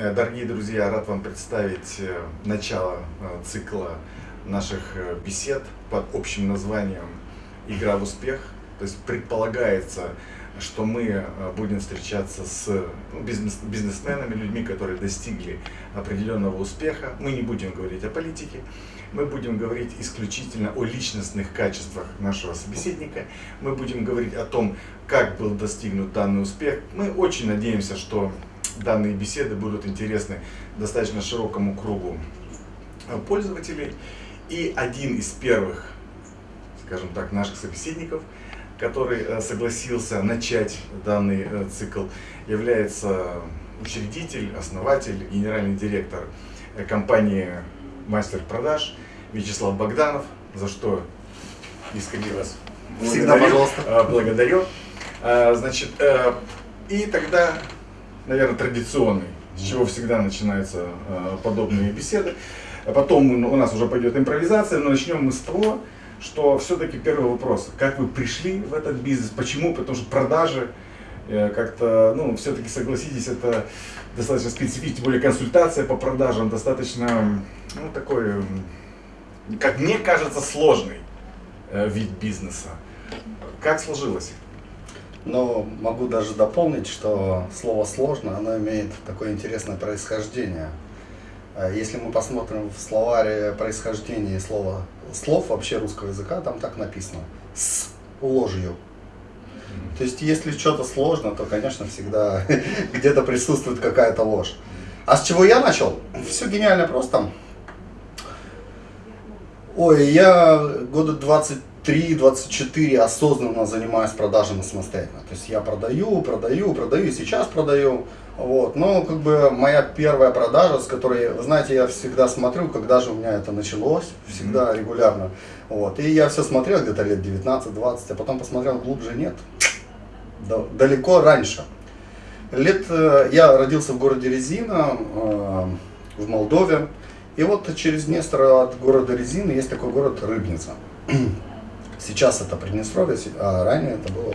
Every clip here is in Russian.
Э, дорогие друзья, рад вам представить э, начало э, цикла наших бесед под общим названием «Игра в успех». То есть предполагается, что мы будем встречаться с ну, бизнес, бизнесменами, людьми, которые достигли определенного успеха. Мы не будем говорить о политике, мы будем говорить исключительно о личностных качествах нашего собеседника. Мы будем говорить о том, как был достигнут данный успех. Мы очень надеемся, что данные беседы будут интересны достаточно широкому кругу э, пользователей. И один из первых, скажем так, наших собеседников, который э, согласился начать данный э, цикл, является учредитель, основатель, генеральный директор компании «Мастер продаж» Вячеслав Богданов, за что искренне вас Всегда, пожалуйста. благодарю. Значит, и тогда наверное, традиционный, с чего всегда начинаются э, подобные беседы. А потом у нас уже пойдет импровизация, но начнем мы с того, что все-таки первый вопрос, как вы пришли в этот бизнес, почему? Потому что продажи э, как-то, ну, все-таки согласитесь, это достаточно специфично, тем более консультация по продажам достаточно, ну, такой, как мне кажется, сложный э, вид бизнеса. Как сложилось? Но могу даже дополнить, что слово «сложно» оно имеет такое интересное происхождение. А если мы посмотрим в словаре происхождения слова, слов вообще русского языка, там так написано «с ложью». То есть, если что-то сложно, то, конечно, всегда где-то присутствует какая-то ложь. А с чего я начал? Все гениально просто. Ой, я года 20 3-24 осознанно занимаюсь продажами самостоятельно. То есть я продаю, продаю, продаю, и сейчас продаю. Вот. Но как бы моя первая продажа, с которой, вы знаете, я всегда смотрю, когда же у меня это началось, всегда регулярно. Вот. И я все смотрел где-то лет 19-20, а потом посмотрел глубже, нет, далеко раньше. Лет, э, я родился в городе Резина, э, в Молдове. И вот через Днестр от города Резины есть такой город Рыбница. Сейчас это Приднестровье, а ранее это было,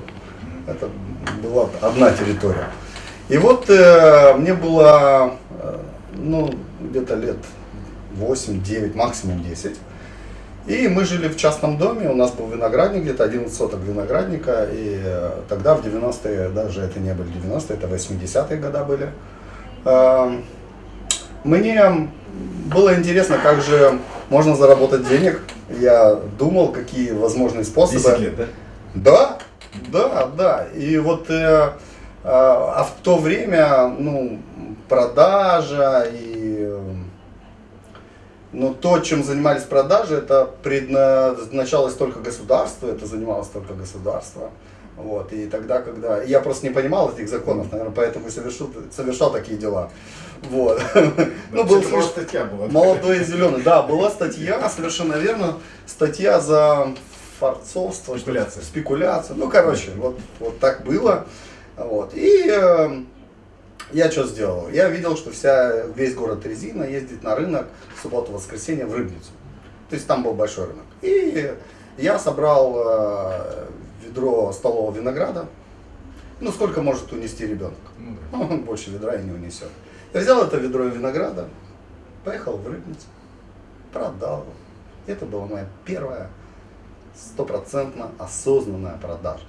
это была одна территория. И вот э, мне было, э, ну, где-то лет 8-9, максимум 10. И мы жили в частном доме, у нас был виноградник, где-то 11 соток виноградника, и э, тогда в 90-е, даже это не были 90-е, это 80-е годы были. Э, мне было интересно, как же можно заработать денег. Я думал, какие возможные способы. 10 лет, да? Да, да, да. И вот, э, а, а в то время, ну, продажа и э, но то, чем занимались продажи, это предназначалось только государству, это занималось только государство. Вот, и тогда, когда... Я просто не понимал этих законов, наверное, поэтому совершил, совершал такие дела. Вот. Ну, был статья была. Молодой и зеленый. Да, была статья, совершенно верно. Статья за форцовство. Спекуляция. Спекуляция. Ну, короче, вот, вот так было. Вот. И э, я что сделал? Я видел, что вся, весь город Резина ездит на рынок в субботу-воскресенье в Рыбницу. То есть там был большой рынок. И я собрал э, ведро столового винограда. Ну, сколько может унести ребенок? Ну, Он больше ведра и не унесет. Я взял это ведро винограда, поехал в Рыбницу, продал. Это была моя первая стопроцентно осознанная продажа.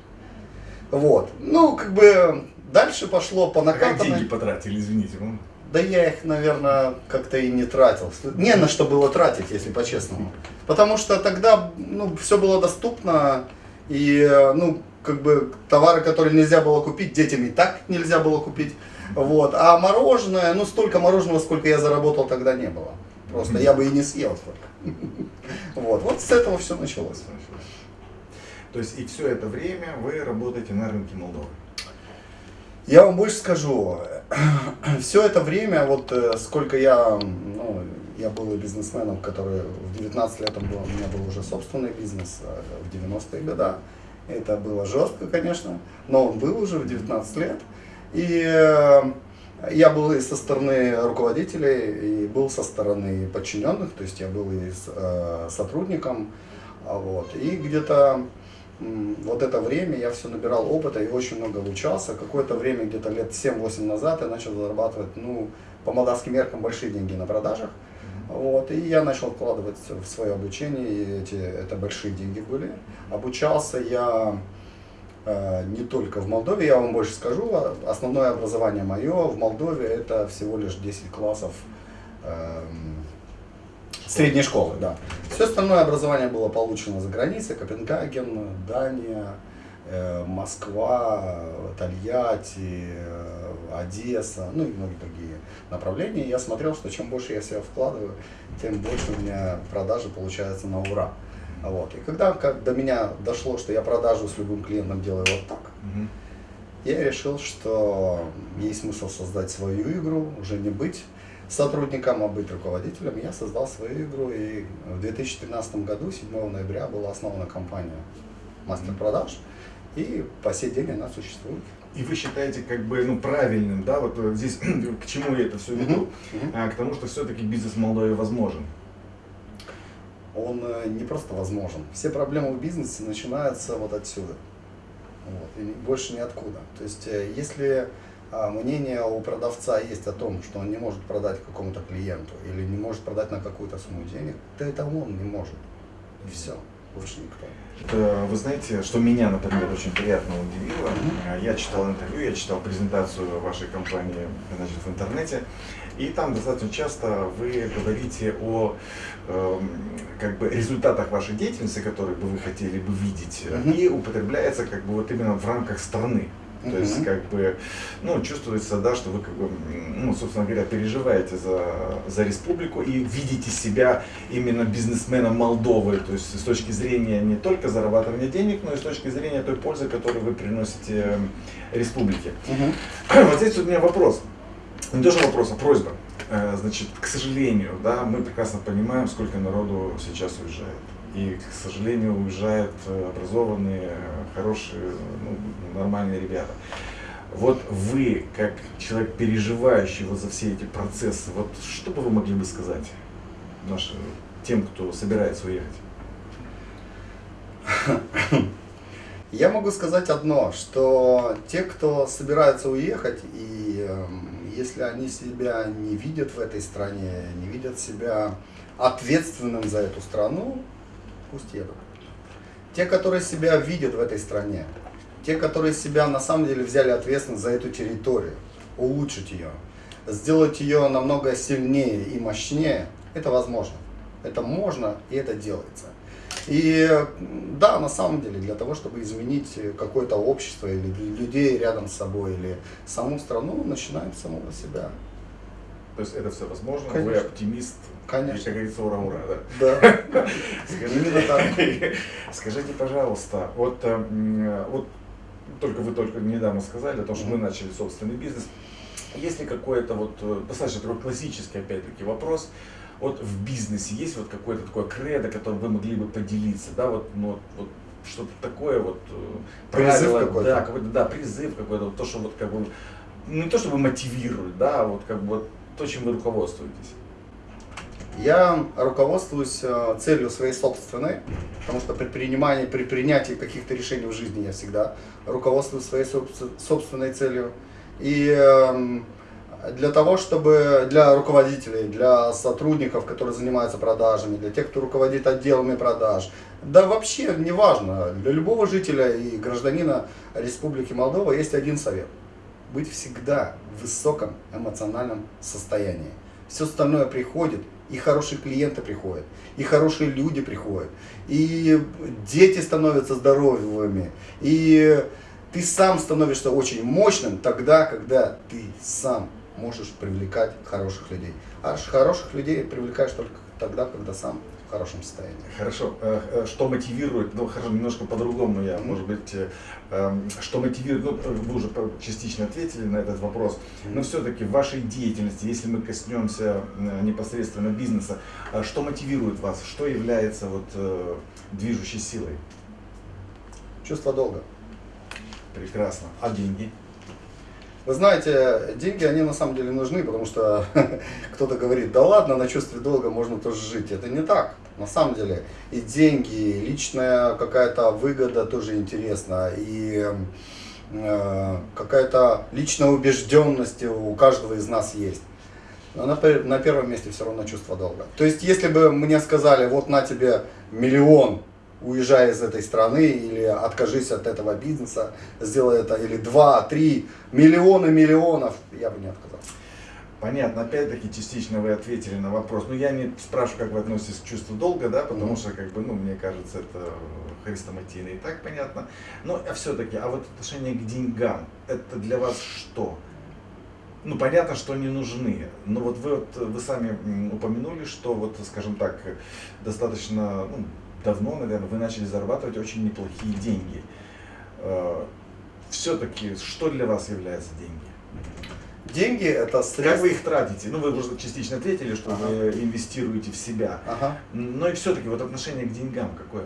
Вот. Ну, как бы дальше пошло по накатанной. А как деньги потратили, извините? Ну? Да я их, наверное, как-то и не тратил. Не на что было тратить, если по-честному. Потому что тогда ну, все было доступно. И, ну, как бы товары, которые нельзя было купить, детям и так нельзя было купить. Вот. А мороженое, ну столько мороженого, сколько я заработал, тогда не было. Просто я бы и не съел столько. Вот. Вот с этого все началось. То есть и все это время вы работаете на рынке Молдовы? Я вам больше скажу. Все это время, вот э, сколько я, ну, я был бизнесменом, который в 19 лет был, у меня был уже собственный бизнес э, в 90-е годы. Это было жестко, конечно, но он был уже в 19 лет. И э, я был и со стороны руководителей, и был со стороны подчиненных, то есть я был и с, э, сотрудником. Вот. И где-то вот это время я все набирал опыта и очень много обучался. Какое-то время, где-то лет 7-8 назад, я начал зарабатывать ну, по молдавским меркам большие деньги на продажах. Вот, и я начал вкладывать в свое обучение, и эти, это большие деньги были. Обучался я не только в Молдове, я вам больше скажу, а основное образование мое в Молдове это всего лишь 10 классов э, средней школы, да. Все остальное образование было получено за границей, Копенгаген, Дания, э, Москва, Тольятти, э, Одесса, ну и многие другие направления. Я смотрел, что чем больше я себя вкладываю, тем больше у меня продажи получаются на ура. Вот. И когда как до меня дошло, что я продажу с любым клиентом делаю вот так, угу. я решил, что есть смысл создать свою игру, уже не быть сотрудником, а быть руководителем. Я создал свою игру, и в 2013 году, 7 ноября, была основана компания Мастер Продаж, и по сей день она существует. И вы считаете как бы ну, правильным, да, вот э, здесь к чему я это все веду, а, к тому, что все-таки бизнес в Молдове возможен. Он э, не просто возможен. Все проблемы в бизнесе начинаются вот отсюда. Вот, и больше ниоткуда. То есть, э, если а, мнение у продавца есть о том, что он не может продать какому-то клиенту или не может продать на какую-то сумму денег, то это он не может. И все больше никто. Это, вы знаете, что меня, например, очень приятно удивило. Я читал интервью, я читал презентацию вашей компании значит, в интернете. И там достаточно часто вы говорите о э, как бы результатах вашей деятельности, которые бы вы хотели бы видеть, uh -huh. и употребляется как бы вот именно в рамках страны. То есть, как бы, ну, чувствуется, да, что вы, как бы, ну, собственно говоря, переживаете за, за республику и видите себя именно бизнесменом Молдовы, то есть с точки зрения не только зарабатывания денег, но и с точки зрения той пользы, которую вы приносите республике. Угу. Вот здесь у меня вопрос. Не тоже вопрос, а просьба. Э, значит, к сожалению, да, мы прекрасно понимаем, сколько народу сейчас уезжает. И, к сожалению, уезжают э, образованные, хорошие, ну, нормальные ребята. Вот вы, как человек, переживающий вот за все эти процессы, вот что бы вы могли бы сказать нашим, тем, кто собирается уехать? Я могу сказать одно, что те, кто собирается уехать, и э, если они себя не видят в этой стране, не видят себя ответственным за эту страну, пусть едут. Те, которые себя видят в этой стране, те, которые себя на самом деле взяли ответственность за эту территорию, улучшить ее, сделать ее намного сильнее и мощнее, это возможно. Это можно и это делается. И да, на самом деле, для того, чтобы изменить какое-то общество или людей рядом с собой, или саму страну, начинаем с самого себя. То есть это все возможно, Конечно. вы оптимист, Конечно. и, как говорится, ура-ура, да? Да. Скажите, скажите, пожалуйста, вот, э, вот только вы только недавно сказали о том, что вы начали собственный бизнес. Есть ли какой-то вот э, достаточно такой классический, опять-таки, вопрос, вот в бизнесе есть вот какое-то такое кредо, которым вы могли бы поделиться, да, вот, ну, вот что-то такое вот э, призыв какой-то, да, какой-то, да, призыв какой-то, вот то, что вот как бы, ну, не то чтобы мотивирует, да, а вот как бы вот то, чем вы руководствуетесь. Я руководствуюсь э, целью своей собственной, потому что при принимании, при принятии каких-то решений в жизни я всегда руководствуюсь своей собственной целью. И эм, для того, чтобы для руководителей, для сотрудников, которые занимаются продажами, для тех, кто руководит отделами продаж, да вообще неважно, для любого жителя и гражданина Республики Молдова есть один совет. Быть всегда в высоком эмоциональном состоянии. Все остальное приходит и хорошие клиенты приходят, и хорошие люди приходят, и дети становятся здоровыми, и ты сам становишься очень мощным тогда, когда ты сам можешь привлекать хороших людей. А хороших людей привлекаешь только тогда, когда сам в хорошем состоянии. Хорошо. Э, э, что мотивирует, ну хорошо, немножко по-другому я, может быть, э, эм, что мотивирует, ну вы уже частично ответили на этот вопрос, но все-таки в вашей деятельности, если мы коснемся непосредственно бизнеса, что мотивирует вас, что является вот движущей силой? Чувство долга. Прекрасно. А деньги? Вы знаете, деньги, они на самом деле нужны, потому что кто-то говорит, да ладно, на чувстве долга можно тоже жить. Это не так. На самом деле и деньги, и личная какая-то выгода тоже интересна, и э, какая-то личная убежденность у каждого из нас есть. но на, на первом месте все равно чувство долга. То есть, если бы мне сказали, вот на тебе миллион, уезжай из этой страны, или откажись от этого бизнеса, сделай это, или два, три, миллионы миллионов, я бы не отказался. Понятно, опять-таки частично вы ответили на вопрос. Ну, я не спрашиваю, как вы относитесь к чувству долга, да, потому mm-hmm. что, как бы, ну, мне кажется, это хрестоматийно и так понятно. Но а все-таки, а вот отношение к деньгам, это для вас что? Ну, понятно, что они нужны, но вот вы, вот, вы сами упомянули, что вот, скажем так, достаточно ну, давно, наверное, вы начали зарабатывать очень неплохие деньги. Э, все-таки, что для вас является деньги? Деньги это средства. Как вы их тратите? Ну, вы уже частично ответили, что ага. вы инвестируете в себя. Ага. Но и все-таки вот отношение к деньгам какое?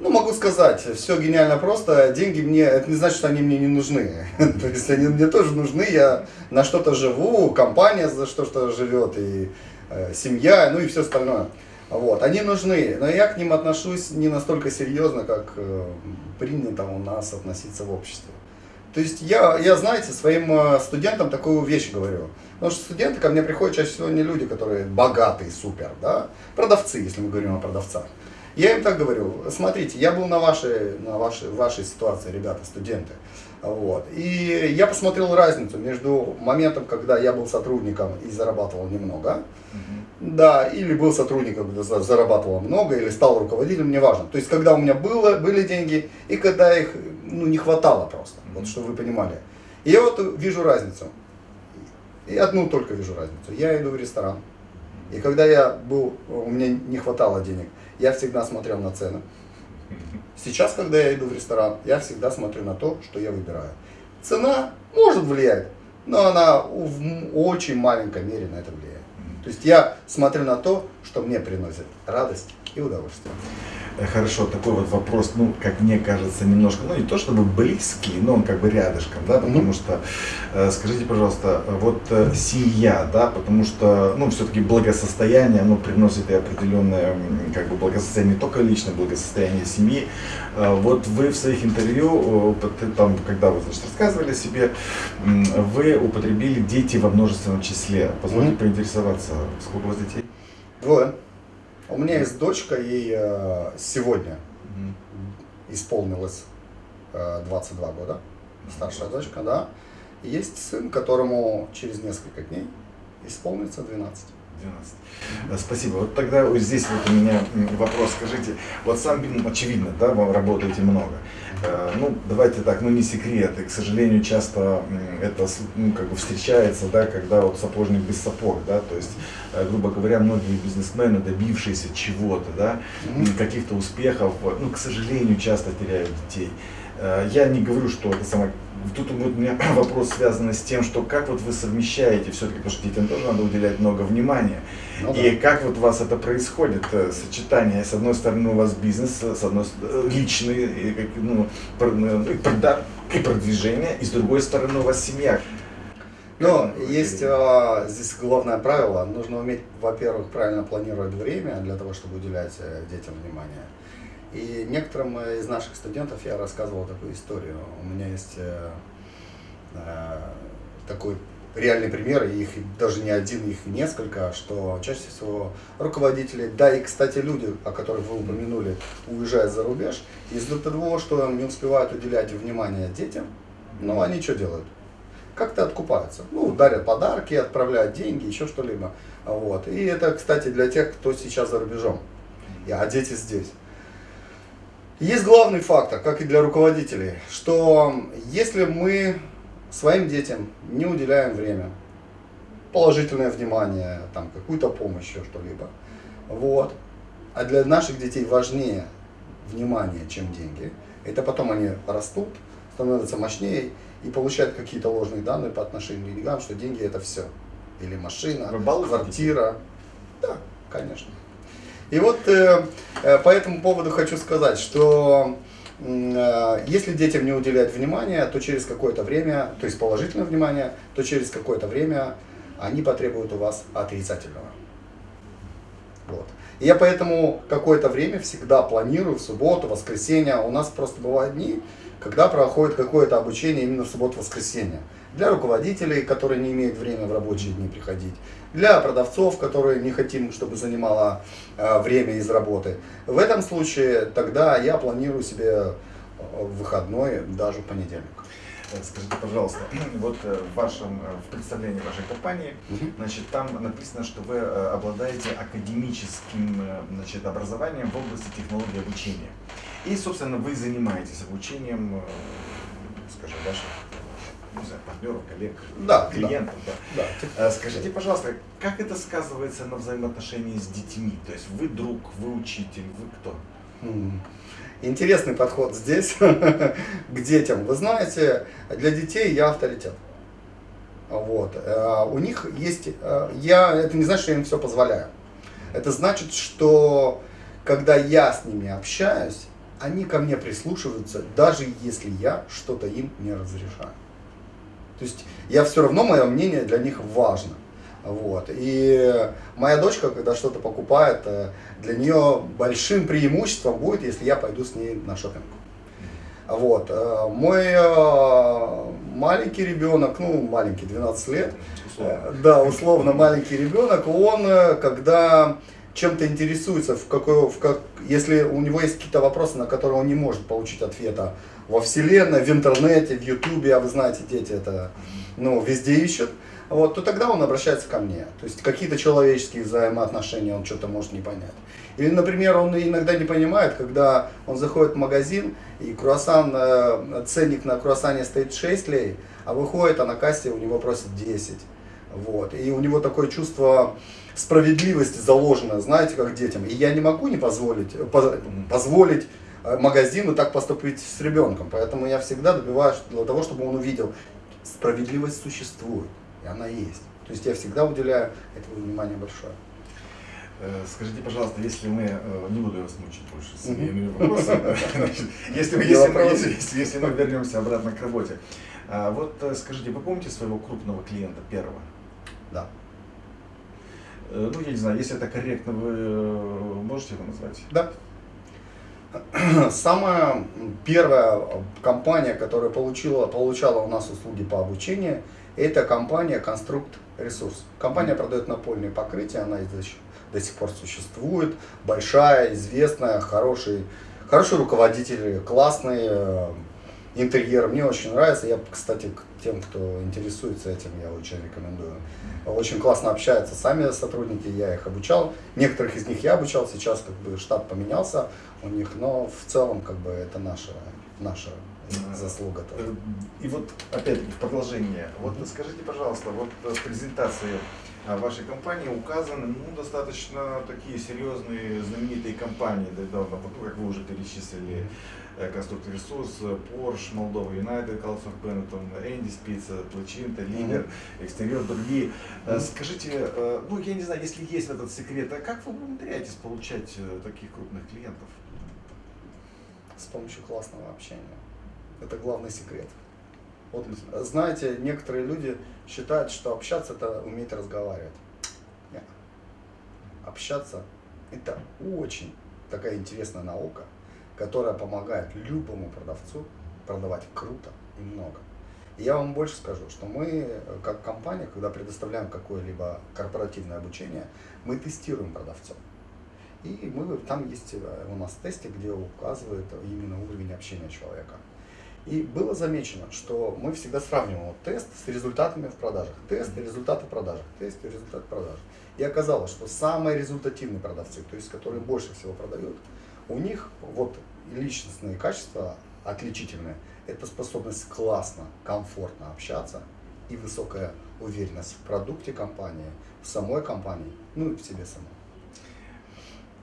Ну, могу сказать, все гениально просто. Деньги мне, это не значит, что они мне не нужны. То есть они мне тоже нужны, я на что-то живу, компания за что-то живет, и э, семья, ну и все остальное. Вот, они нужны, но я к ним отношусь не настолько серьезно, как э, принято у нас относиться в обществе. То есть я, я, знаете, своим э, студентам такую вещь говорю. Потому что студенты ко мне приходят чаще всего не люди, которые богатые, супер, да, продавцы, если мы говорим о продавцах. Я им так говорю, смотрите, я был на вашей, на вашей, вашей ситуации, ребята, студенты. Вот. И я посмотрел разницу между моментом, когда я был сотрудником и зарабатывал немного, угу. Да, или был сотрудником, зарабатывал много, или стал руководителем, неважно. То есть, когда у меня было, были деньги, и когда их ну, не хватало просто, вот чтобы вы понимали. И я вот вижу разницу. И одну только вижу разницу. Я иду в ресторан. И когда я был, у меня не хватало денег, я всегда смотрел на цены. Сейчас, когда я иду в ресторан, я всегда смотрю на то, что я выбираю. Цена может влиять, но она в очень маленькой мере на это влияет. То есть я смотрю на то, что мне приносит радость и удовольствие. Э, хорошо, такой вот вопрос, ну, как мне кажется, немножко, ну, не то чтобы близкий, но он как бы рядышком, да, потому mm-hmm. что, э, скажите, пожалуйста, вот э, семья, да, потому что, ну, все-таки благосостояние, оно приносит и определенное, как бы, благосостояние, не только личное благосостояние семьи. Э, вот вы в своих интервью, там, когда вы, значит, рассказывали о себе, вы употребили дети во множественном числе. Позвольте mm-hmm. поинтересоваться, сколько у вас детей? Двое. У меня есть дочка, ей э, сегодня угу. исполнилось э, 22 года, старшая дочка, да. И есть сын, которому через несколько дней исполнится 12. 12. Э, спасибо. Вот тогда вот здесь вот у меня вопрос. Скажите, вот сам, очевидно, да, вы работаете много. Э, ну, давайте так, ну не секрет, и, к сожалению, часто это ну, как бы встречается, да, когда вот сапожник без сапог, да, то есть, э, грубо говоря, многие бизнесмены, добившиеся чего-то, да, каких-то успехов, ну, к сожалению, часто теряют детей. Я не говорю, что это самое Тут у меня вопрос связан с тем, что как вот вы совмещаете все-таки, потому что детям тоже надо уделять много внимания. Ну, и да. как вот у вас это происходит, э, сочетание, с одной стороны у вас бизнес, с одной стороны личный, и, ну, ну и продвижение, и с другой стороны у вас семья. Ну, есть а, здесь главное правило, нужно уметь, во-первых, правильно планировать время для того, чтобы уделять э, детям внимание. И некоторым из наших студентов я рассказывал такую историю. У меня есть э, э, такой реальный пример, их даже не один, их несколько, что чаще всего руководители, да и, кстати, люди, о которых вы упомянули, уезжают за рубеж, из-за того, что не успевают уделять внимание детям, ну, они что делают? Как-то откупаются. Ну, дарят подарки, отправляют деньги, еще что-либо. Вот. И это, кстати, для тех, кто сейчас за рубежом, а дети здесь. Есть главный фактор, как и для руководителей, что если мы своим детям не уделяем время, положительное внимание, там, какую-то помощь, еще что-либо, вот, а для наших детей важнее внимание, чем деньги, это потом они растут, становятся мощнее и получают какие-то ложные данные по отношению к деньгам, что деньги это все. Или машина, квартира. Да, конечно. И вот э, э, по этому поводу хочу сказать, что э, если детям не уделять внимания, то через какое-то время, то есть положительное внимание, то через какое-то время они потребуют у вас отрицательного. Вот. И я поэтому какое-то время всегда планирую в субботу, воскресенье. У нас просто бывают дни, когда проходит какое-то обучение именно в субботу-воскресенье. Для руководителей, которые не имеют времени в рабочие дни приходить. Для продавцов, которые не хотим, чтобы занимало э, время из работы. В этом случае тогда я планирую себе э, выходной даже в понедельник. Э, скажите, пожалуйста, вот э, в вашем э, в представлении вашей компании, значит, там написано, что вы обладаете академическим значит, образованием в области технологии обучения. И, собственно, вы занимаетесь обучением, скажем, ваших не знаю, партнеров, коллег, да, клиентов. Да, да. Да. Скажите, пожалуйста, как это сказывается на взаимоотношении с детьми? То есть вы друг, вы учитель, вы кто? Интересный подход здесь к детям. Вы знаете, для детей я авторитет. Вот. Э, у них есть, э, я, это не значит, что я им все позволяю. Это значит, что когда я с ними общаюсь, они ко мне прислушиваются, даже если я что-то им не разрешаю. То есть я все равно, мое мнение для них важно. Вот. И моя дочка, когда что-то покупает, э, для нее большим преимуществом будет, если я пойду с ней на шопинг. Вот. Э, мой э, маленький ребенок, ну, маленький, 12 лет, условно. да, условно маленький ребенок, он, когда чем-то интересуется, в какой, в как, если у него есть какие-то вопросы, на которые он не может получить ответа во вселенной, в интернете, в ютубе, а вы знаете, дети это ну, везде ищут, вот, то тогда он обращается ко мне. То есть какие-то человеческие взаимоотношения он что-то может не понять. Или, например, он иногда не понимает, когда он заходит в магазин, и круассан, э, ценник на круассане стоит 6 лей, а выходит, а на кассе у него просят 10. Вот. И у него такое чувство справедливости заложено, знаете, как детям. И я не могу не позволить, позволить э, магазину так поступить с ребенком. Поэтому я всегда добиваюсь для того, чтобы он увидел, справедливость существует и она есть. То есть я всегда уделяю этому внимание большое. Э, скажите, пожалуйста, если мы, э, не буду вас мучить больше своими вопросами, если мы, если, если, если мы вернемся обратно к работе, а, вот э, скажите, вы помните своего крупного клиента первого? Да. Ну, я не знаю, если это корректно, вы можете его назвать? Да. Самая первая компания, которая получила, получала у нас услуги по обучению, это компания Конструкт Ресурс. Компания продает напольные покрытия, она до сих пор существует, большая, известная, хороший, хороший руководитель, классный э, интерьер. Мне очень нравится. Я, кстати, к тем, кто интересуется этим, я очень рекомендую. Очень классно общаются сами сотрудники, я их обучал. Некоторых из них я обучал, сейчас как бы штат поменялся у них, но в целом как бы это наша, наша заслуга тоже. Э, и вот опять-таки в продолжение, вот скажите, пожалуйста, вот в презентации а, вашей компании указаны ну, достаточно такие серьезные знаменитые компании, да, вот, как вы уже перечислили, э, Конструктор Ресурс, Porsche, Молдова Юнайтед, Колосов Беннетон, Энди Спица, Плачинта, Лидер, Экстерьер, другие. Скажите, ну я не знаю, если есть этот секрет, а как вы умудряетесь получать таких крупных клиентов? С помощью классного общения. Это главный секрет. Вот, знаете, некоторые люди считают, что общаться это уметь разговаривать. Нет. Общаться это очень такая интересная наука, которая помогает любому продавцу продавать круто и много. И я вам больше скажу, что мы, как компания, когда предоставляем какое-либо корпоративное обучение, мы тестируем продавцов. И мы, там есть э, у нас тесты, где указывает именно уровень общения человека. И было замечено, что мы всегда сравниваем тест с результатами в продажах. Тест и результаты в продажах. Тест и результат продаж. И оказалось, что самые результативные продавцы, то есть которые больше всего продают, у них вот личностные качества отличительные. Это способность классно, комфортно общаться и высокая уверенность в продукте компании, в самой компании, ну и в себе самой.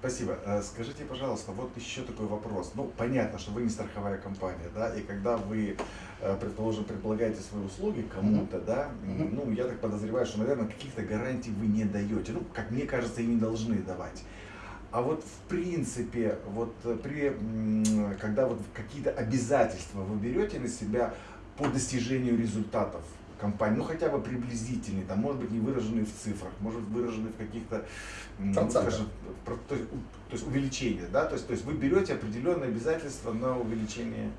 Спасибо. Э, скажите, пожалуйста, вот еще такой вопрос. Ну, понятно, что вы не страховая компания, да, и когда вы, э, предположим, предлагаете свои услуги кому-то, да, ну, я так подозреваю, что, наверное, каких-то гарантий вы не даете. Ну, как мне кажется, и не должны давать. А вот в принципе, вот э, при, когда вот какие-то обязательства вы берете на себя по достижению результатов компании, ну хотя бы приблизительный, там, может быть, не выраженный в цифрах, может быть, выраженный в каких-то, ну, скажем, то, есть, то есть увеличение, да, то есть, то есть вы берете определенные обязательства на увеличение.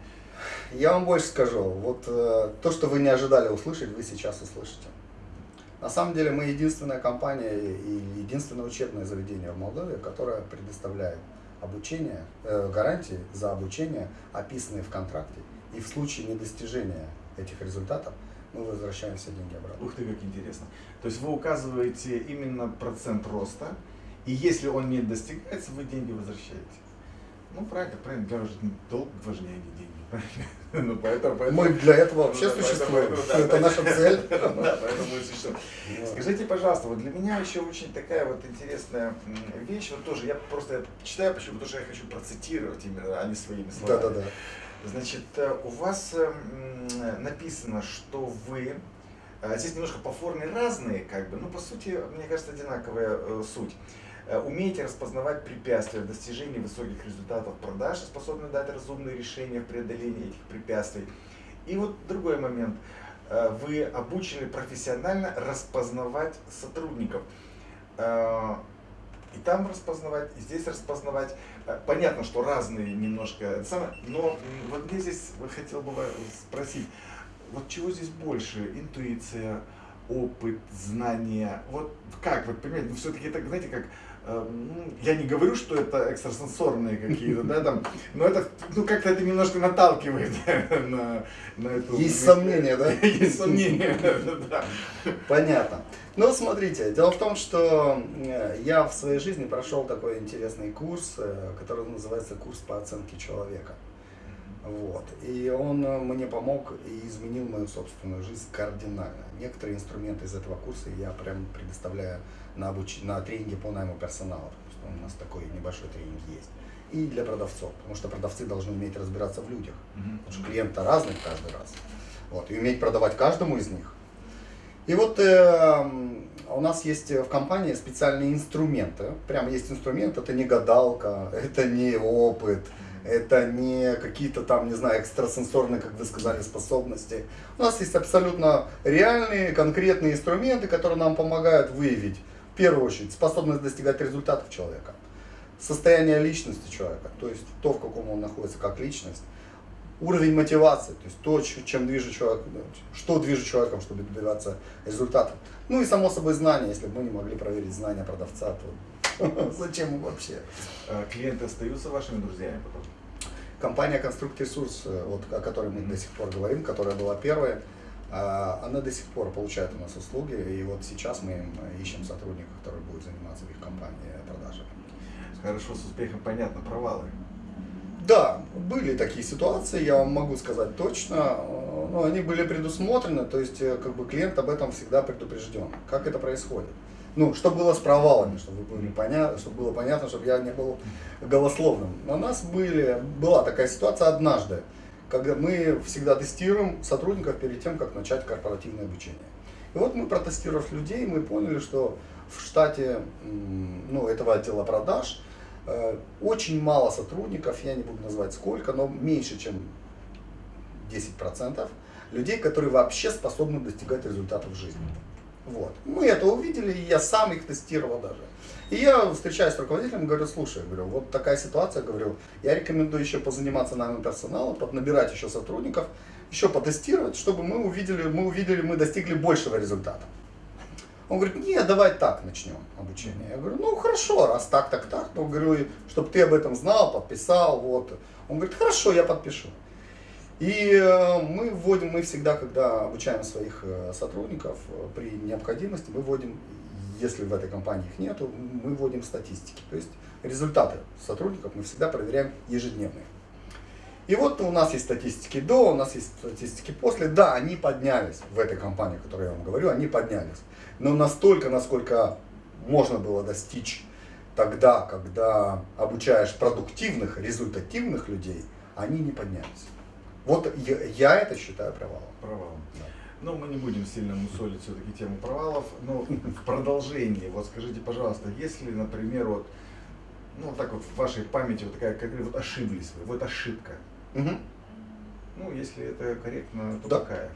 Я вам больше скажу, вот э, то, что вы не ожидали услышать, вы сейчас услышите. На самом деле мы единственная компания и единственное учебное заведение в Молдове, которое предоставляет обучение, э, гарантии за обучение, описанные в контракте. И в случае недостижения этих результатов мы возвращаем все деньги обратно. Ух ты, как интересно. То есть вы указываете именно процент роста, и если он не достигается, вы деньги возвращаете. Ну, правильно, правильно, для вас долг важнее, а не деньги. Ну, поэтому, поэтому, Мы для этого вообще ну, существуем. Поэтому, да, это наша цель. Да, поэтому мы существуем. Скажите, пожалуйста, вот для меня еще очень такая вот интересная вещь, вот тоже я просто читаю, почему, потому что я хочу процитировать именно, а не своими словами. Да, да, да. Значит, э, у вас эм, написано, что вы э, Здесь немножко по форме разные, как бы, но по сути, мне кажется, одинаковая э, суть. Умеете распознавать препятствия в достижении высоких результатов продаж, способны дать разумные решения в преодолении этих препятствий. И вот другой момент. Вы обучены профессионально распознавать сотрудников и там распознавать, и здесь распознавать. Э, понятно, что разные немножко, но вот мне здесь хотел бы спросить, вот чего здесь больше? Интуиция, опыт, знания? Вот как, вот понимаете, ну все-таки это, знаете, как я не говорю, что это экстрасенсорные какие-то, да, там, но это, ну, как-то это немножко наталкивает на, на эту... Есть сомнения, да? Есть сомнения, да. Понятно. Ну, смотрите, дело в том, что э, я в своей жизни прошел такой интересный курс, э, который называется курс по оценке человека. Вот. И он э, мне помог и изменил мою собственную жизнь кардинально. Некоторые инструменты из этого курса я прям предоставляю на, обуч... на тренинге по найму персонала. Потому что у нас такой небольшой тренинг есть. И для продавцов, потому что продавцы должны уметь разбираться в людях. Mm-hmm. Потому что клиент разный каждый раз. Вот. И уметь продавать каждому из них. И вот э, у нас есть в компании специальные инструменты. Прямо есть инструмент, это не гадалка, это не опыт, это не какие-то там, не знаю, экстрасенсорные, как вы сказали, способности. У нас есть абсолютно реальные, конкретные инструменты, которые нам помогают выявить, в первую очередь, способность достигать результатов человека, состояние личности человека, то есть то, в каком он находится как личность, уровень мотивации, то есть то, чем движет человек, что движет человеком, чтобы добиваться результата. Ну и само собой знания, если бы мы не могли проверить знания продавца, то Зачем вообще? А клиенты остаются вашими друзьями потом? Компания Конструкт Ресурс, э, вот, о которой мы до сих пор говорим, которая была первая, а, она до сих пор получает у нас услуги, и вот сейчас мы ищем сотрудника, который будет заниматься в их компании продажами. Хорошо, с успехом понятно, провалы. Да, были такие ситуации, я вам могу сказать точно, э, но они были предусмотрены, то есть э, как бы клиент об этом всегда предупрежден. Как это происходит? Ну, чтобы было с провалами, чтобы, были понятно, чтобы было понятно, чтобы я не был голословным. У нас были, была такая ситуация однажды, когда мы всегда тестируем сотрудников перед тем, как начать корпоративное обучение. И вот мы протестировав людей, мы поняли, что в штате ну, этого отдела продаж э, очень мало сотрудников, я не буду называть сколько, но меньше, чем 10% людей, которые вообще способны достигать результатов в жизни. Вот. Мы это увидели, и я сам их тестировал даже. И я встречаюсь с руководителем, говорю, слушай, говорю, вот такая ситуация, говорю, я рекомендую еще позаниматься нами персоналом, поднабирать еще сотрудников, еще потестировать, чтобы мы увидели, мы увидели, мы достигли большего результата. Он говорит, нет, давай так начнем обучение. Я говорю, ну хорошо, раз так, так, так, то говорю, чтобы ты об этом знал, подписал, вот. Он говорит, хорошо, я подпишу. И э, мы вводим, мы всегда, когда обучаем своих э, сотрудников, э, при необходимости мы вводим, если в этой компании их нету, мы вводим статистики. То есть результаты сотрудников мы всегда проверяем ежедневные. И вот у нас есть статистики до, у нас есть статистики после. Да, они поднялись в этой компании, о которой я вам говорю, они поднялись. Но настолько, насколько можно было достичь тогда, когда обучаешь продуктивных, результативных людей, они не поднялись. Вот я, я это считаю провалом. Провалом. Да. Ну, мы не будем сильно мусолить все-таки тему провалов, но в продолжении, вот скажите, пожалуйста, если, например, вот, ну, так вот в вашей памяти вот такая, как вот ошиблись вы, вот ошибка. Угу. Ну, если это корректно, то да. какая?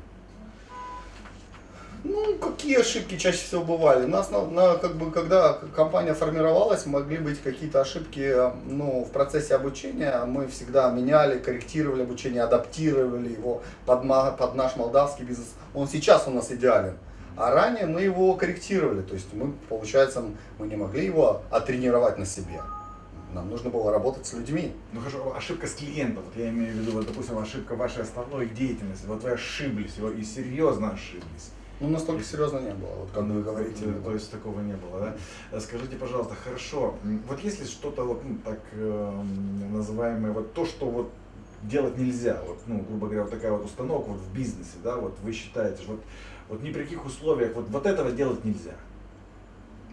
Ну, какие ошибки чаще всего бывали? Нас, на, на, как бы, когда компания формировалась, могли быть какие-то ошибки ну, в процессе обучения. Мы всегда меняли, корректировали обучение, адаптировали его под, под наш молдавский бизнес. Он сейчас у нас идеален. А ранее мы его корректировали. То есть мы, получается, мы не могли его оттренировать на себе. Нам нужно было работать с людьми. Ну хорошо, ошибка с клиентом. Вот я имею в виду, вот, допустим, ошибка вашей основной деятельности. Вот вы ошиблись, и серьезно ошиблись. Ну, настолько серьезно не было, вот как вы говорите. Да, то есть такого не было, да? Скажите, пожалуйста, хорошо, вот если что-то вот ну, так э, называемое, вот то, что вот делать нельзя, вот, ну, грубо говоря, вот такая вот установка вот в бизнесе, да, вот вы считаете, вот, вот ни при каких условиях вот, вот этого делать нельзя?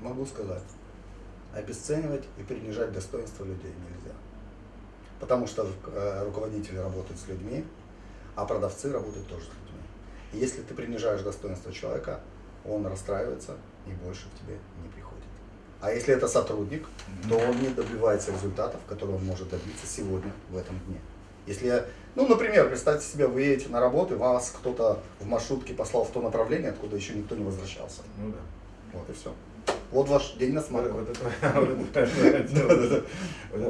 Могу сказать обесценивать и принижать достоинство людей нельзя. Потому что э, руководители работают с людьми, а продавцы работают тоже с людьми. Если ты принижаешь достоинство человека, он расстраивается и больше к тебе не приходит. А если это сотрудник, то он не добивается результатов, которые он может добиться сегодня, в этом дне. Если ну, например, представьте себе, вы едете на работу, и вас кто-то в маршрутке послал в то направление, откуда еще никто не возвращался. Ну да. Вот и все. Вот ваш день на смарку. Вот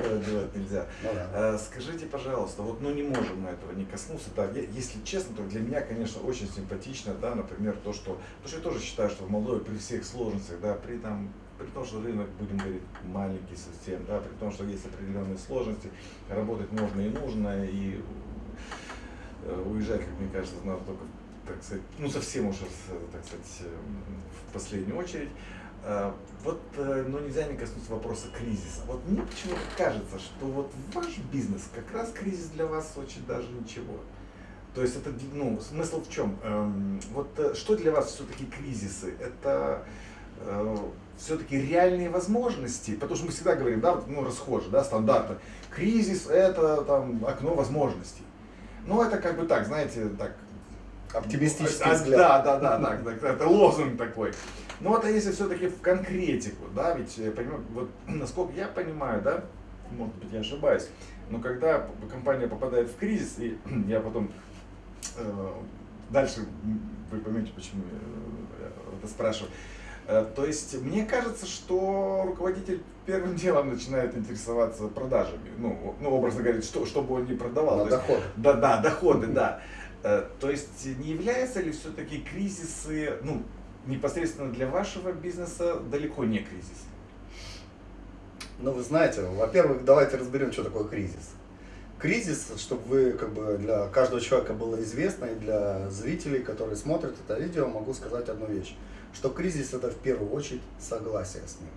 этого делать нельзя. Ну а, скажите, пожалуйста, вот ну не можем мы этого не коснуться. Да, если честно, то для меня, конечно, очень симпатично, да, например, то, что, то, что я тоже считаю, что в Молдове при всех сложностях, да, при там при том, что рынок, будем говорить, маленький совсем, да, при том, что есть определенные сложности, работать можно и нужно, и э, уезжать, как мне кажется, надо только, так сказать, ну совсем уж, так сказать, в последнюю очередь. Э, вот, э, но нельзя не коснуться вопроса кризиса. Вот мне почему-то кажется, что вот ваш бизнес, как раз кризис для вас очень даже ничего. То есть это, ну, смысл в чем? Эм, вот э, что для вас все-таки кризисы? Это все-таки реальные возможности, потому что мы всегда говорим, да, ну, расхоже, да, стандартно, кризис это там окно возможностей. Ну, это как бы так, знаете, так... Оптимистический а, взгляд. Да, да, да, да, это лозунг такой. Ну вот а если все-таки в конкретику, да, ведь э, вот насколько я понимаю, да, может быть я ошибаюсь, но когда компания попадает в кризис, и я потом э, дальше вы поймете, почему я это спрашиваю. Э, то есть мне кажется, что руководитель первым делом начинает интересоваться продажами. Ну, ну образно говоря, что, чтобы он не продавал. На доходы. Да, да, доходы, да. Э, то есть не являются ли все-таки кризисы, ну, непосредственно для вашего бизнеса далеко не кризис? Ну, вы знаете, во-первых, давайте разберем, что такое кризис. Кризис, чтобы вы, как бы, для каждого человека было известно, и для зрителей, которые смотрят это видео, могу сказать одну вещь, что кризис это в первую очередь согласие с ним.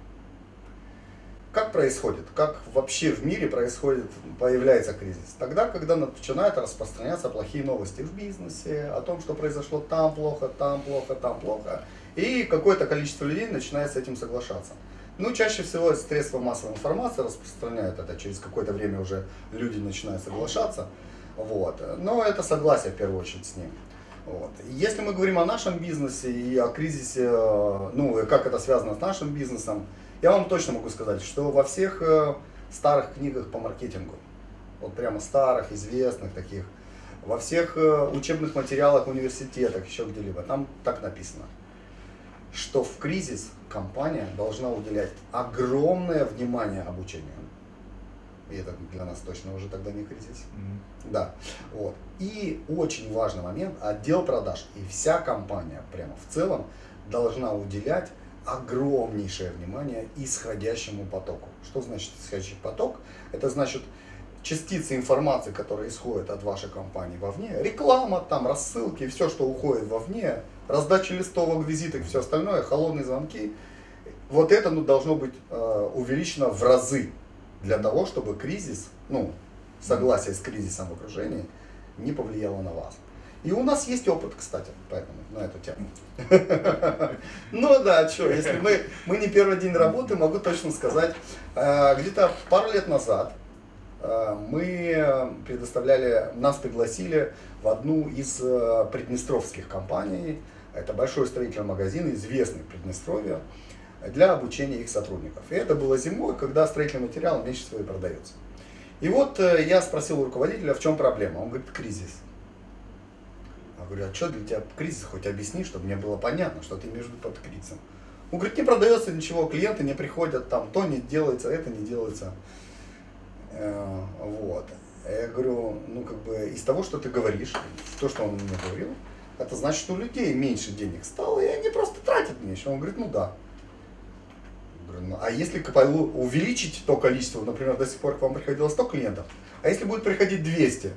Как происходит? Как вообще в мире происходит, появляется кризис? Тогда, когда начинают распространяться плохие новости в бизнесе, о том, что произошло там плохо, там плохо, там плохо. И какое-то количество людей начинает с этим соглашаться. Ну, чаще всего средства массовой информации распространяют это, через какое-то время уже люди начинают соглашаться. Вот. Но это согласие в первую очередь с ним. Вот. Если мы говорим о нашем бизнесе и о кризисе, ну, как это связано с нашим бизнесом, я вам точно могу сказать, что во всех э, старых книгах по маркетингу, вот прямо старых, известных таких, во всех э, учебных материалах университетах, еще где-либо, там так написано – что в кризис компания должна уделять огромное внимание обучению. И это для нас точно уже тогда не кризис. Mm-hmm. Да. Вот. И очень важный момент, отдел продаж и вся компания прямо в целом должна уделять огромнейшее внимание исходящему потоку. Что значит исходящий поток? Это значит частицы информации, которые исходят от вашей компании вовне, реклама, там, рассылки, все, что уходит вовне, раздача листовок, визиток, все остальное, холодные звонки, вот это ну, должно быть э, увеличено в разы для того, чтобы кризис, ну, согласие с кризисом в окружении не повлияло на вас. И у нас есть опыт, кстати, поэтому на эту тему. Ну да, что, если мы, мы не первый день работы, могу точно сказать, э, где-то пару лет назад мы предоставляли, нас пригласили в одну из э, приднестровских компаний, это большой строительный магазин, известный в Приднестровье, для обучения их сотрудников. И это было зимой, когда строительный материал меньше всего и продается. И вот э, я спросил у руководителя, в чем проблема. Он говорит, кризис. говорю, а что для тебя кризис? Хоть объясни, чтобы мне было понятно, что ты виду под кризисом. Он говорит, не продается ничего, клиенты не приходят, там то не делается, это не делается. Э, вот. Я говорю, ну как бы из того, что ты говоришь, то, что он мне говорил, это значит, что у людей меньше денег стало, и они просто тратят меньше. Он говорит, ну да. Говорю, ну, а если увеличить то количество, например, до сих пор к вам приходило 100 клиентов, а если будет приходить 200,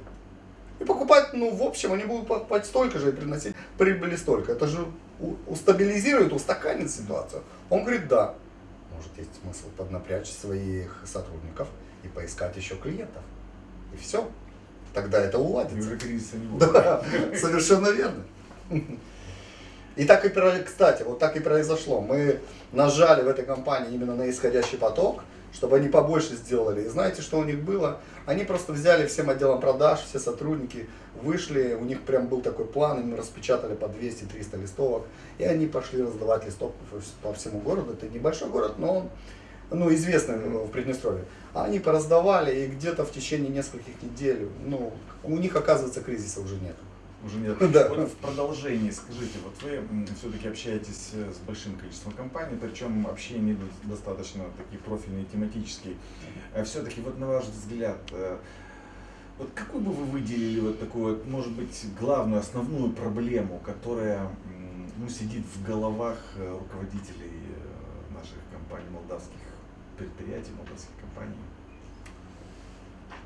и покупать, ну, в общем, они будут покупать столько же и приносить прибыли столько. Это же устабилизирует, устаканит ситуацию. Он говорит, да. Может, есть смысл поднапрячь своих сотрудников и поискать еще клиентов. И все. Тогда это уладится. И уже кризиса не будет. Да, совершенно верно. И так и, кстати, вот так и произошло. Мы нажали в этой компании именно на исходящий поток, чтобы они побольше сделали. И знаете, что у них было? Они просто взяли всем отделом продаж, все сотрудники, вышли, у них прям был такой план, им распечатали по 200-300 листовок, и они пошли раздавать листовку по всему городу. Это небольшой город, но он ну, известный в Приднестровье. А они пораздавали, и где-то в течение нескольких недель, ну, у них, оказывается, кризиса уже нет. Уже нет. Да. Вот в продолжении, скажите, вот вы все-таки общаетесь э, с большим количеством компаний, причем общение достаточно такие профильные, тематические. Э, все-таки, вот на ваш взгляд, э, вот какую бы вы выделили вот такую, вот, может быть, главную, основную проблему, которая ну, сидит в головах руководителей наших компаний, молдавских предприятий, молдавских компаний?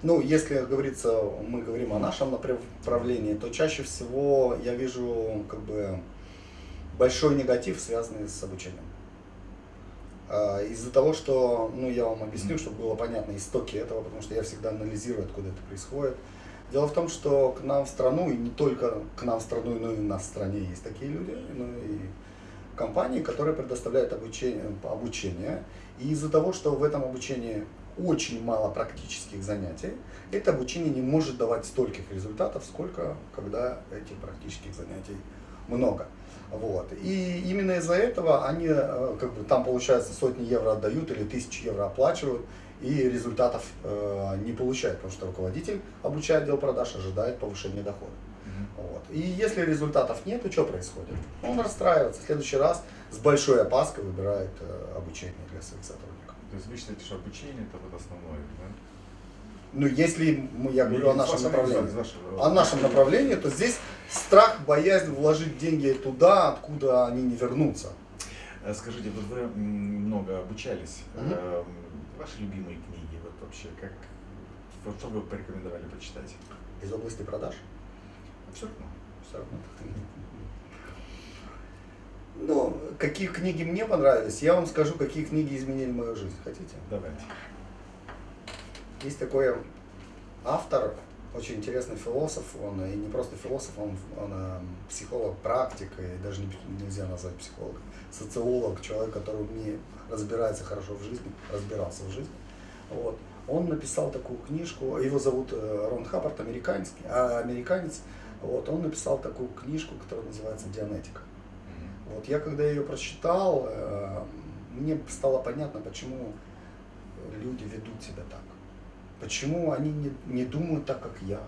Ну, если говорится, мы говорим о нашем направлении, то чаще всего я вижу как бы большой негатив, связанный с обучением. А, из-за того, что, ну, я вам объясню, чтобы было понятно истоки этого, потому что я всегда анализирую, откуда это происходит. Дело в том, что к нам в страну, и не только к нам в страну, но и у нас в стране есть такие люди, ну и компании, которые предоставляют обучение, обучение. И из-за того, что в этом обучении очень мало практических занятий, это обучение не может давать стольких результатов, сколько когда этих практических занятий много. Вот. И именно из-за этого они э, как бы там получается сотни евро отдают или тысячи евро оплачивают и результатов э, не получают, потому что руководитель, обучая отдел продаж, ожидает повышения дохода. Вот. И если результатов нет, то что происходит? Он расстраивается. В следующий раз с большой опаской выбирает э, обучение для своих сотрудников. То есть вы считаете, что обучение это вот основное, да? Ну, если я говорю о нашем направлении, о нашем направлении, то здесь страх, боязнь вложить деньги туда, откуда они не вернутся. Э, скажите, вот вы много обучались. Угу. Ваши любимые книги, вот вообще, как, вот что вы порекомендовали почитать? Из области продаж? Абсолютно. Абсолютно. Но какие книги мне понравились, я вам скажу, какие книги изменили мою жизнь. Хотите? Давайте. Есть такой автор, очень интересный философ, он и не просто философ, он, он э, психолог, практик, и даже не, нельзя назвать психологом, социолог, человек, который умеет, разбирается хорошо в жизни, разбирался в жизни. Вот. Он написал такую книжку, его зовут э, Рон Хаппард, американец, а, американец, вот, он написал такую книжку, которая называется «Дианетика». Вот я когда ее прочитал, э, мне стало понятно, почему люди ведут себя так. Почему они не, не думают так, как я.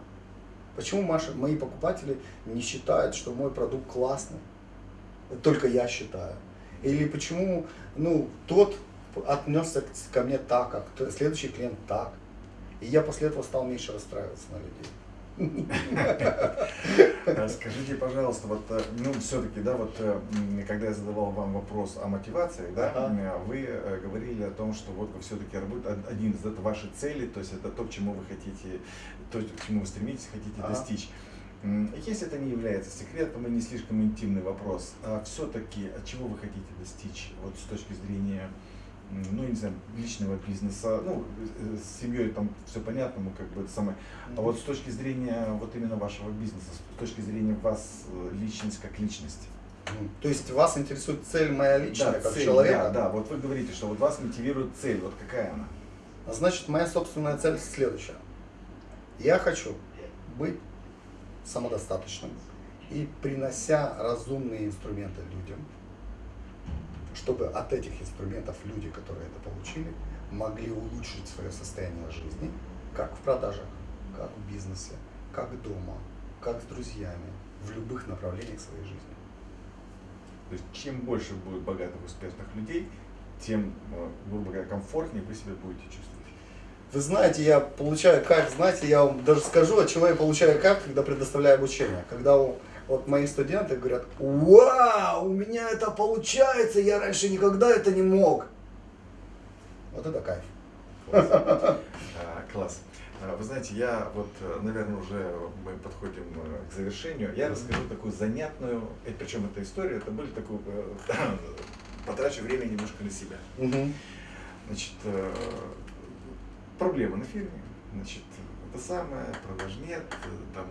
Почему Маша, мои покупатели не считают, что мой продукт классный. Только я считаю. Или почему ну, тот отнесся ко мне так, как следующий клиент так. И я после этого стал меньше расстраиваться на людей. Скажите, пожалуйста, вот, э, ну, все-таки, да, вот, э, когда я задавал вам вопрос о мотивации, да, ага. вы э, говорили о том, что вот вы все-таки один из это ваши цели, то есть это то, к чему вы хотите, то, к чему вы стремитесь, хотите ага. достичь. Если это не является секретом и не слишком интимный вопрос, а все-таки от чего вы хотите достичь, вот с точки зрения ну, не знаю, личного бизнеса, ну, с семьей там все понятно, мы как бы это самое. А вот с точки зрения вот именно вашего бизнеса, с точки зрения вас, э, личность как личность. То есть вас интересует цель моя личная, да, как цель, человека? Да, да, вот вы говорите, что вот вас мотивирует цель, вот какая она? Значит, моя собственная цель следующая. Я хочу быть самодостаточным и принося разумные инструменты людям, чтобы от этих инструментов люди, которые это получили, могли улучшить свое состояние жизни, как в продажах, как в бизнесе, как дома, как с друзьями, в любых направлениях своей жизни. То есть чем больше будет богатых, успешных людей, тем, э, грубо говоря, комфортнее вы себя будете чувствовать. Вы знаете, я получаю кайф, знаете, я вам даже скажу, от чего я получаю кайф, когда предоставляю обучение. Когда вот мои студенты говорят, вау, у меня это получается, я раньше никогда это не мог. Вот это кайф. Класс. А, класс. А, вы знаете, я вот, э, наверное, уже мы подходим э, к завершению. Я расскажу такую занятную, причем эта история, это были такую, потрачу время немножко на себя. Значит, проблема на фирме. Значит, это самое, продаж нет, там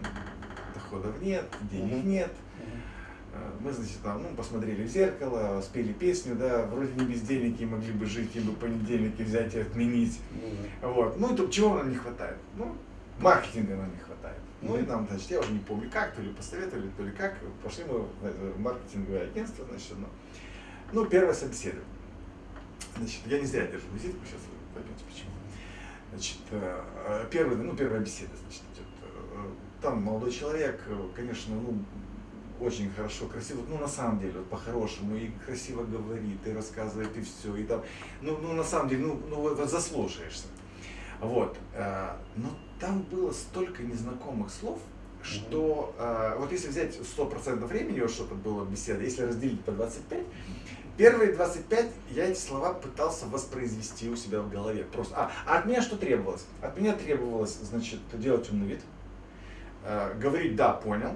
доходов нет, денег mm-hmm. нет. Mm-hmm. Мы, значит, там, ну, посмотрели в зеркало, спели песню, да, вроде не без денег и могли бы жить, и бы понедельники взять и отменить. Mm-hmm. Вот. Ну, и тут чего нам не хватает? Ну, маркетинга нам не хватает. Mm-hmm. Ну и нам, значит, я уже не помню как, то ли посоветовали, то ли как, пошли мы в маркетинговое агентство, значит, ну, ну первое собеседование. Значит, я не зря держу визитку, сейчас вы поймете почему. Значит, э, э, первый, ну, первая беседа, значит. Э, там молодой человек, конечно, ну, очень хорошо, красиво, ну, на самом деле, вот по-хорошему, и красиво говорит, и рассказывает, и все, и там, ну, ну на самом деле, ну, ну вот, заслушаешься. Вот, но там было столько незнакомых слов, что э, вот если взять 100% времени, вот что-то было беседа, если разделить по 25, Первые 25 я эти слова пытался воспроизвести у себя в голове. Просто. А, а от меня что требовалось? От меня требовалось, значит, делать умный вид, э, говорить «да, понял»,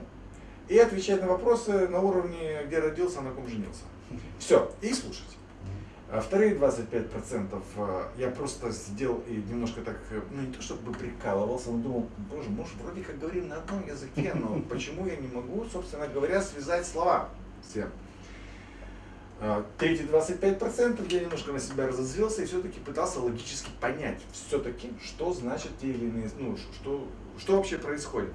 и отвечать на вопросы на уровне «где родился, на ком женился». Все, и слушать. А вторые 25% э, я просто сидел и немножко так, э, ну не то чтобы прикалывался, но думал, боже, может вроде как говорим на одном языке, но почему я не могу, собственно говоря, связать слова всем. А, третьи 25% я немножко на себя разозлился и все-таки пытался логически понять, все-таки, что значит те или иные, ну, что, что вообще происходит.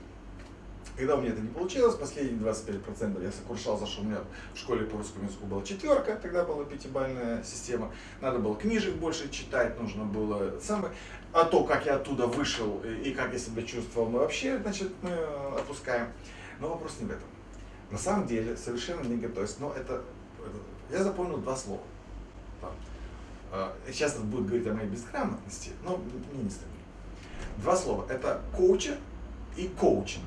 Когда у меня это не получилось, последние 25% я сокрушался, что у меня в школе по русскому языку была четверка, тогда была пятибальная система. Надо было книжек больше читать, нужно было самое. А то, как я оттуда вышел и как я себя чувствовал, мы вообще, значит, мы опускаем. Но вопрос не в этом. На самом деле, совершенно не готовясь, но это я запомнил два слова. А, сейчас это будет говорить о моей безграмотности, но мне не стыдно. Два слова. Это коучер и коучинг.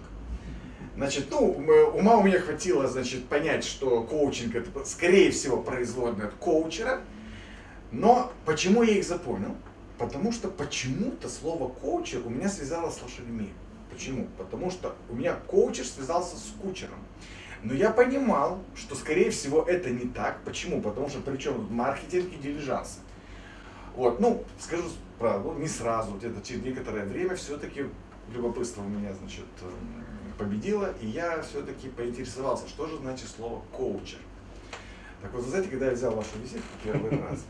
Значит, ну, ума у меня хватило, значит, понять, что коучинг это, скорее всего, производное от коучера. Но почему я их запомнил? Потому что почему-то слово коучер у меня связалось с лошадьми. Почему? Потому что у меня коучер связался с кучером. Но я понимал, что скорее всего это не так. Почему? Потому что причем маркетинг и дилижансы. Вот, ну, скажу правду, не сразу, где-то через некоторое время все-таки любопытство у меня, значит, победило, и я все-таки поинтересовался, что же значит слово коучер. Так вот, вы знаете, когда я взял вашу визитку первый раз,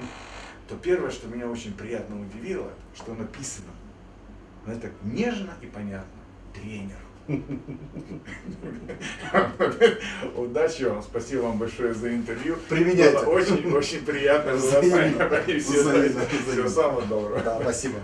то первое, что меня очень приятно удивило, что написано, знаете, так нежно и понятно, тренер. Удачи вам, спасибо вам большое за интервью. Применяйте. Было очень, очень приятно. Всего самого доброго. Да, спасибо.